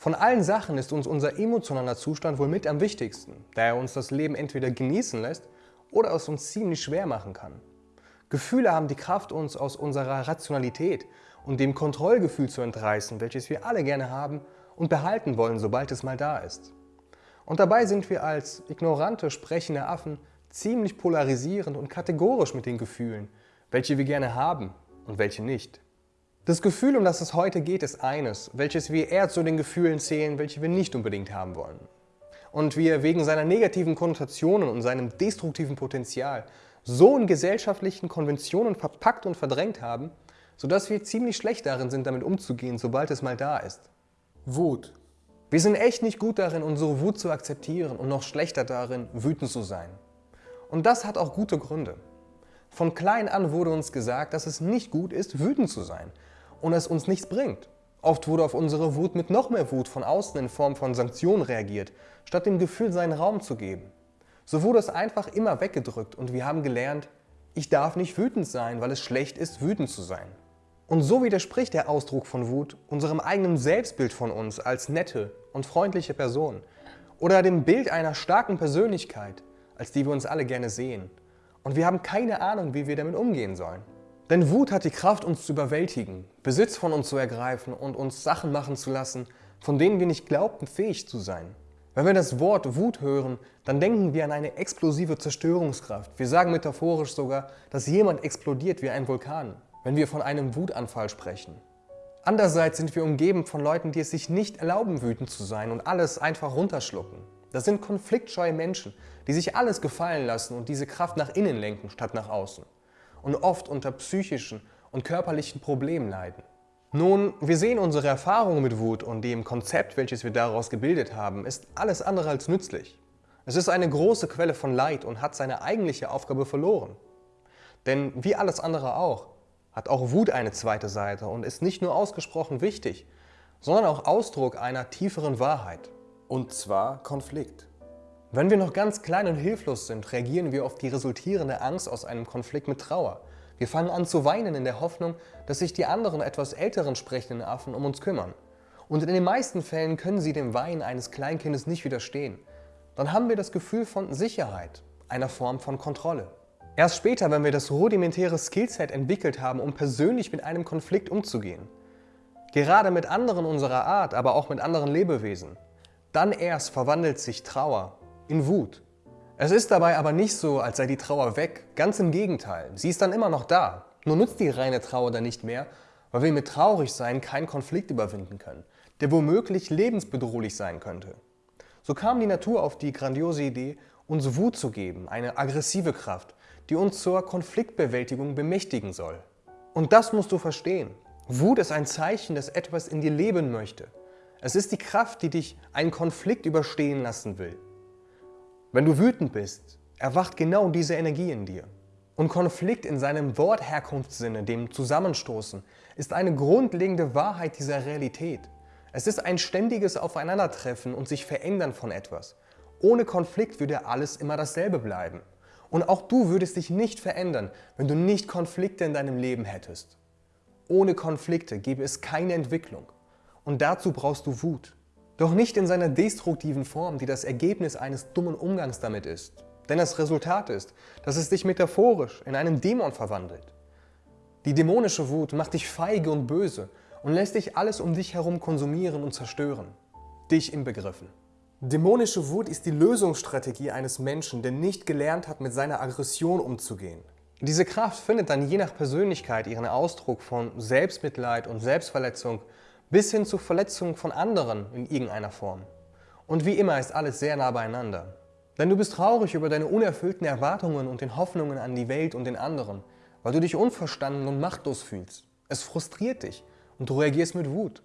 Von allen Sachen ist uns unser emotionaler Zustand wohl mit am wichtigsten, da er uns das Leben entweder genießen lässt oder es uns ziemlich schwer machen kann. Gefühle haben die Kraft, uns aus unserer Rationalität und dem Kontrollgefühl zu entreißen, welches wir alle gerne haben und behalten wollen, sobald es mal da ist. Und dabei sind wir als ignorante, sprechende Affen ziemlich polarisierend und kategorisch mit den Gefühlen, welche wir gerne haben und welche nicht. Das Gefühl, um das es heute geht, ist eines, welches wir eher zu den Gefühlen zählen, welche wir nicht unbedingt haben wollen. Und wir wegen seiner negativen Konnotationen und seinem destruktiven Potenzial so in gesellschaftlichen Konventionen verpackt und verdrängt haben, sodass wir ziemlich schlecht darin sind, damit umzugehen, sobald es mal da ist. Wut. Wir sind echt nicht gut darin, unsere Wut zu akzeptieren und noch schlechter darin, wütend zu sein. Und das hat auch gute Gründe. Von klein an wurde uns gesagt, dass es nicht gut ist, wütend zu sein und es uns nichts bringt. Oft wurde auf unsere Wut mit noch mehr Wut von außen in Form von Sanktionen reagiert, statt dem Gefühl seinen Raum zu geben. So wurde es einfach immer weggedrückt und wir haben gelernt, ich darf nicht wütend sein, weil es schlecht ist, wütend zu sein. Und so widerspricht der Ausdruck von Wut unserem eigenen Selbstbild von uns als nette und freundliche Person oder dem Bild einer starken Persönlichkeit, als die wir uns alle gerne sehen. Und wir haben keine Ahnung, wie wir damit umgehen sollen. Denn Wut hat die Kraft, uns zu überwältigen, Besitz von uns zu ergreifen und uns Sachen machen zu lassen, von denen wir nicht glaubten, fähig zu sein. Wenn wir das Wort Wut hören, dann denken wir an eine explosive Zerstörungskraft. Wir sagen metaphorisch sogar, dass jemand explodiert wie ein Vulkan, wenn wir von einem Wutanfall sprechen. Andererseits sind wir umgeben von Leuten, die es sich nicht erlauben, wütend zu sein und alles einfach runterschlucken. Das sind konfliktscheue Menschen, die sich alles gefallen lassen und diese Kraft nach innen lenken statt nach außen und oft unter psychischen und körperlichen Problemen leiden. Nun, wir sehen unsere Erfahrungen mit Wut und dem Konzept, welches wir daraus gebildet haben, ist alles andere als nützlich. Es ist eine große Quelle von Leid und hat seine eigentliche Aufgabe verloren. Denn wie alles andere auch, hat auch Wut eine zweite Seite und ist nicht nur ausgesprochen wichtig, sondern auch Ausdruck einer tieferen Wahrheit. Und zwar Konflikt. Wenn wir noch ganz klein und hilflos sind, reagieren wir auf die resultierende Angst aus einem Konflikt mit Trauer. Wir fangen an zu weinen in der Hoffnung, dass sich die anderen etwas älteren sprechenden Affen um uns kümmern. Und in den meisten Fällen können sie dem Weinen eines Kleinkindes nicht widerstehen. Dann haben wir das Gefühl von Sicherheit, einer Form von Kontrolle. Erst später, wenn wir das rudimentäre Skillset entwickelt haben, um persönlich mit einem Konflikt umzugehen, gerade mit anderen unserer Art, aber auch mit anderen Lebewesen, dann erst verwandelt sich Trauer in Wut. Es ist dabei aber nicht so, als sei die Trauer weg, ganz im Gegenteil, sie ist dann immer noch da. Nur nutzt die reine Trauer dann nicht mehr, weil wir mit traurig sein keinen Konflikt überwinden können, der womöglich lebensbedrohlich sein könnte. So kam die Natur auf die grandiose Idee, uns Wut zu geben, eine aggressive Kraft, die uns zur Konfliktbewältigung bemächtigen soll. Und das musst du verstehen. Wut ist ein Zeichen, dass etwas in dir leben möchte. Es ist die Kraft, die dich einen Konflikt überstehen lassen will. Wenn du wütend bist, erwacht genau diese Energie in dir. Und Konflikt in seinem Wortherkunftssinne, dem Zusammenstoßen, ist eine grundlegende Wahrheit dieser Realität. Es ist ein ständiges Aufeinandertreffen und sich verändern von etwas. Ohne Konflikt würde alles immer dasselbe bleiben. Und auch du würdest dich nicht verändern, wenn du nicht Konflikte in deinem Leben hättest. Ohne Konflikte gäbe es keine Entwicklung. Und dazu brauchst du Wut. Doch nicht in seiner destruktiven Form, die das Ergebnis eines dummen Umgangs damit ist. Denn das Resultat ist, dass es dich metaphorisch in einen Dämon verwandelt. Die dämonische Wut macht dich feige und böse und lässt dich alles um dich herum konsumieren und zerstören. Dich inbegriffen. Dämonische Wut ist die Lösungsstrategie eines Menschen, der nicht gelernt hat, mit seiner Aggression umzugehen. Diese Kraft findet dann je nach Persönlichkeit ihren Ausdruck von Selbstmitleid und Selbstverletzung bis hin zu Verletzungen von anderen in irgendeiner Form. Und wie immer ist alles sehr nah beieinander. Denn du bist traurig über deine unerfüllten Erwartungen und den Hoffnungen an die Welt und den anderen, weil du dich unverstanden und machtlos fühlst. Es frustriert dich und du reagierst mit Wut.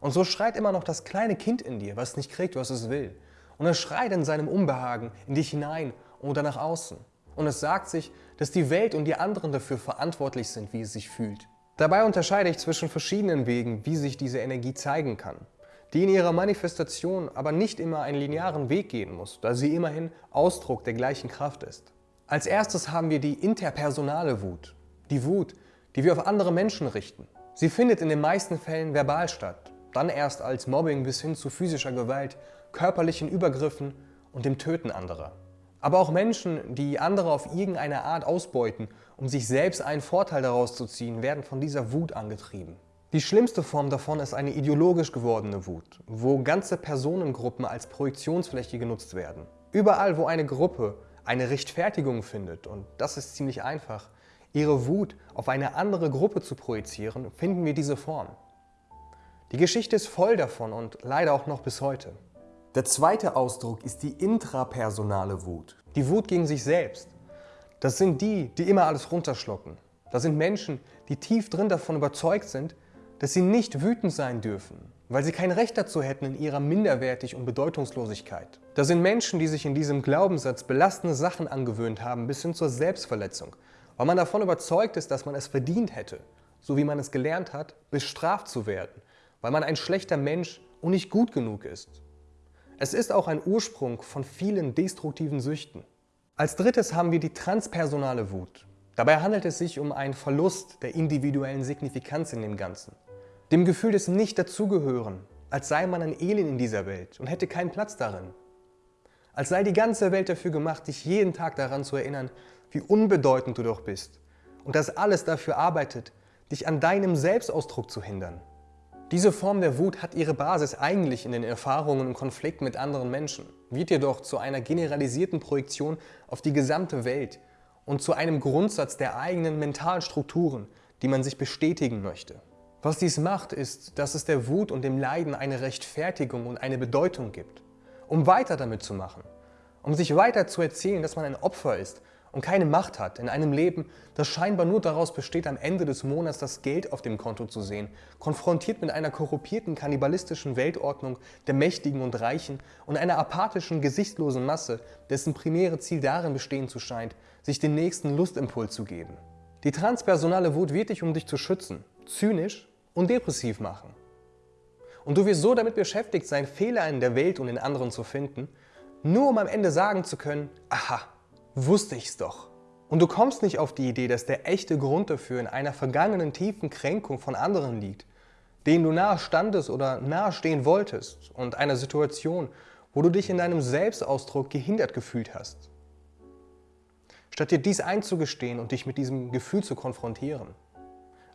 Und so schreit immer noch das kleine Kind in dir, was nicht kriegt, was es will. Und es schreit in seinem Unbehagen in dich hinein oder nach außen. Und es sagt sich, dass die Welt und die anderen dafür verantwortlich sind, wie es sich fühlt. Dabei unterscheide ich zwischen verschiedenen Wegen, wie sich diese Energie zeigen kann, die in ihrer Manifestation aber nicht immer einen linearen Weg gehen muss, da sie immerhin Ausdruck der gleichen Kraft ist. Als erstes haben wir die interpersonale Wut, die Wut, die wir auf andere Menschen richten. Sie findet in den meisten Fällen verbal statt. dann erst als Mobbing bis hin zu physischer Gewalt, körperlichen Übergriffen und dem Töten anderer. Aber auch Menschen, die andere auf irgendeine Art ausbeuten, um sich selbst einen Vorteil daraus zu ziehen, werden von dieser Wut angetrieben. Die schlimmste Form davon ist eine ideologisch gewordene Wut, wo ganze Personengruppen als Projektionsfläche genutzt werden. Überall, wo eine Gruppe eine Rechtfertigung findet, und das ist ziemlich einfach, ihre Wut auf eine andere Gruppe zu projizieren, finden wir diese Form. Die Geschichte ist voll davon und leider auch noch bis heute. Der zweite Ausdruck ist die intrapersonale Wut. Die Wut gegen sich selbst. Das sind die, die immer alles runterschlucken. Das sind Menschen, die tief drin davon überzeugt sind, dass sie nicht wütend sein dürfen, weil sie kein Recht dazu hätten in ihrer Minderwertig und Bedeutungslosigkeit. Das sind Menschen, die sich in diesem Glaubenssatz belastende Sachen angewöhnt haben, bis hin zur Selbstverletzung, weil man davon überzeugt ist, dass man es verdient hätte, so wie man es gelernt hat, bestraft zu werden, weil man ein schlechter Mensch und nicht gut genug ist. Es ist auch ein Ursprung von vielen destruktiven Süchten. Als drittes haben wir die transpersonale Wut. Dabei handelt es sich um einen Verlust der individuellen Signifikanz in dem Ganzen. Dem Gefühl des Nicht-Dazugehören, als sei man ein Elend in dieser Welt und hätte keinen Platz darin. Als sei die ganze Welt dafür gemacht, dich jeden Tag daran zu erinnern, wie unbedeutend du doch bist und dass alles dafür arbeitet, dich an deinem Selbstausdruck zu hindern. Diese Form der Wut hat ihre Basis eigentlich in den Erfahrungen und Konflikten mit anderen Menschen, wird jedoch zu einer generalisierten Projektion auf die gesamte Welt und zu einem Grundsatz der eigenen mentalen Strukturen, die man sich bestätigen möchte. Was dies macht, ist, dass es der Wut und dem Leiden eine Rechtfertigung und eine Bedeutung gibt um weiter damit zu machen, um sich weiter zu erzählen, dass man ein Opfer ist und keine Macht hat in einem Leben, das scheinbar nur daraus besteht, am Ende des Monats das Geld auf dem Konto zu sehen, konfrontiert mit einer korrupierten, kannibalistischen Weltordnung der Mächtigen und Reichen und einer apathischen, gesichtslosen Masse, dessen primäre Ziel darin bestehen zu scheint, sich den nächsten Lustimpuls zu geben. Die transpersonale Wut wird dich, um dich zu schützen, zynisch und depressiv machen. Und du wirst so damit beschäftigt sein, Fehler in der Welt und in anderen zu finden, nur um am Ende sagen zu können, aha, wusste ich's doch. Und du kommst nicht auf die Idee, dass der echte Grund dafür in einer vergangenen tiefen Kränkung von anderen liegt, denen du nahe standest oder nahestehen wolltest und einer Situation, wo du dich in deinem Selbstausdruck gehindert gefühlt hast. Statt dir dies einzugestehen und dich mit diesem Gefühl zu konfrontieren,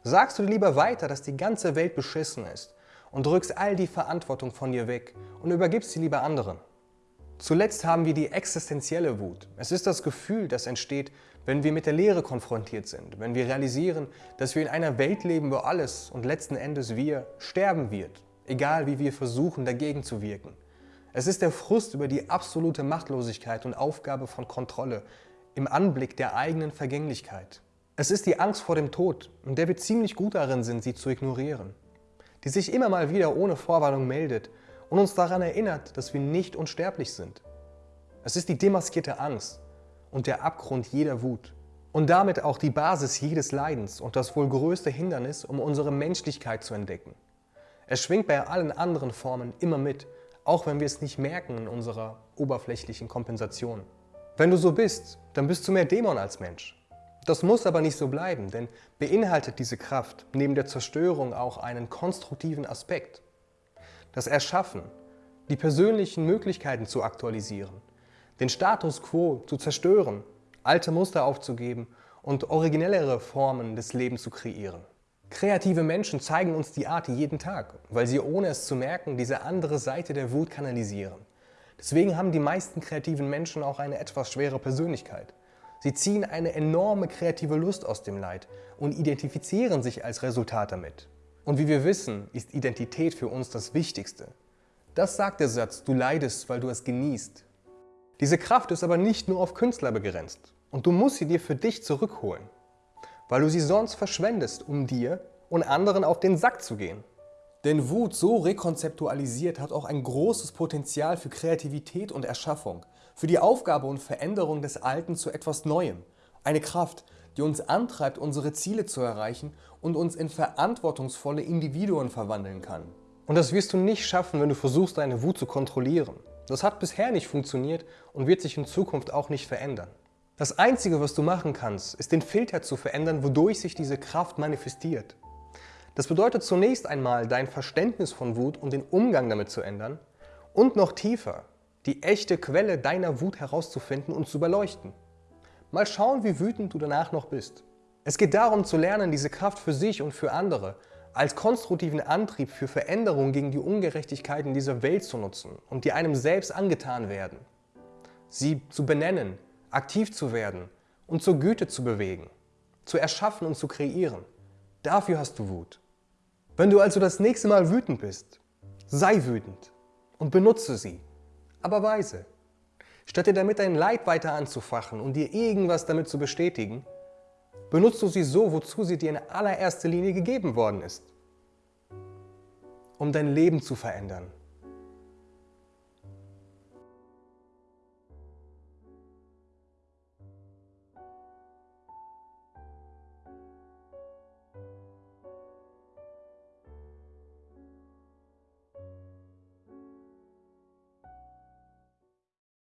sagst du dir lieber weiter, dass die ganze Welt beschissen ist und drückst all die Verantwortung von dir weg und übergibst sie lieber anderen. Zuletzt haben wir die existenzielle Wut. Es ist das Gefühl, das entsteht, wenn wir mit der Leere konfrontiert sind, wenn wir realisieren, dass wir in einer Welt leben, wo alles und letzten Endes wir sterben wird, egal wie wir versuchen, dagegen zu wirken. Es ist der Frust über die absolute Machtlosigkeit und Aufgabe von Kontrolle im Anblick der eigenen Vergänglichkeit. Es ist die Angst vor dem Tod, in der wir ziemlich gut darin sind, sie zu ignorieren die sich immer mal wieder ohne Vorwarnung meldet und uns daran erinnert, dass wir nicht unsterblich sind. Es ist die demaskierte Angst und der Abgrund jeder Wut und damit auch die Basis jedes Leidens und das wohl größte Hindernis, um unsere Menschlichkeit zu entdecken. Es schwingt bei allen anderen Formen immer mit, auch wenn wir es nicht merken in unserer oberflächlichen Kompensation. Wenn du so bist, dann bist du mehr Dämon als Mensch. Das muss aber nicht so bleiben, denn beinhaltet diese Kraft neben der Zerstörung auch einen konstruktiven Aspekt. Das Erschaffen, die persönlichen Möglichkeiten zu aktualisieren, den Status quo zu zerstören, alte Muster aufzugeben und originellere Formen des Lebens zu kreieren. Kreative Menschen zeigen uns die Art jeden Tag, weil sie ohne es zu merken diese andere Seite der Wut kanalisieren. Deswegen haben die meisten kreativen Menschen auch eine etwas schwere Persönlichkeit. Sie ziehen eine enorme kreative Lust aus dem Leid und identifizieren sich als Resultat damit. Und wie wir wissen, ist Identität für uns das Wichtigste. Das sagt der Satz, du leidest, weil du es genießt. Diese Kraft ist aber nicht nur auf Künstler begrenzt und du musst sie dir für dich zurückholen, weil du sie sonst verschwendest, um dir und anderen auf den Sack zu gehen. Denn Wut so rekonzeptualisiert hat auch ein großes Potenzial für Kreativität und Erschaffung, für die Aufgabe und Veränderung des Alten zu etwas Neuem. Eine Kraft, die uns antreibt, unsere Ziele zu erreichen und uns in verantwortungsvolle Individuen verwandeln kann. Und das wirst du nicht schaffen, wenn du versuchst, deine Wut zu kontrollieren. Das hat bisher nicht funktioniert und wird sich in Zukunft auch nicht verändern. Das Einzige, was du machen kannst, ist den Filter zu verändern, wodurch sich diese Kraft manifestiert. Das bedeutet zunächst einmal, dein Verständnis von Wut und den Umgang damit zu ändern und noch tiefer, die echte Quelle deiner Wut herauszufinden und zu beleuchten. Mal schauen, wie wütend du danach noch bist. Es geht darum zu lernen, diese Kraft für sich und für andere als konstruktiven Antrieb für Veränderung gegen die Ungerechtigkeiten dieser Welt zu nutzen und die einem selbst angetan werden. Sie zu benennen, aktiv zu werden und zur Güte zu bewegen, zu erschaffen und zu kreieren. Dafür hast du Wut. Wenn du also das nächste Mal wütend bist, sei wütend und benutze sie, aber weise. Statt dir damit dein Leid weiter anzufachen und dir irgendwas damit zu bestätigen, benutzt du sie so, wozu sie dir in allererster Linie gegeben worden ist. Um dein Leben zu verändern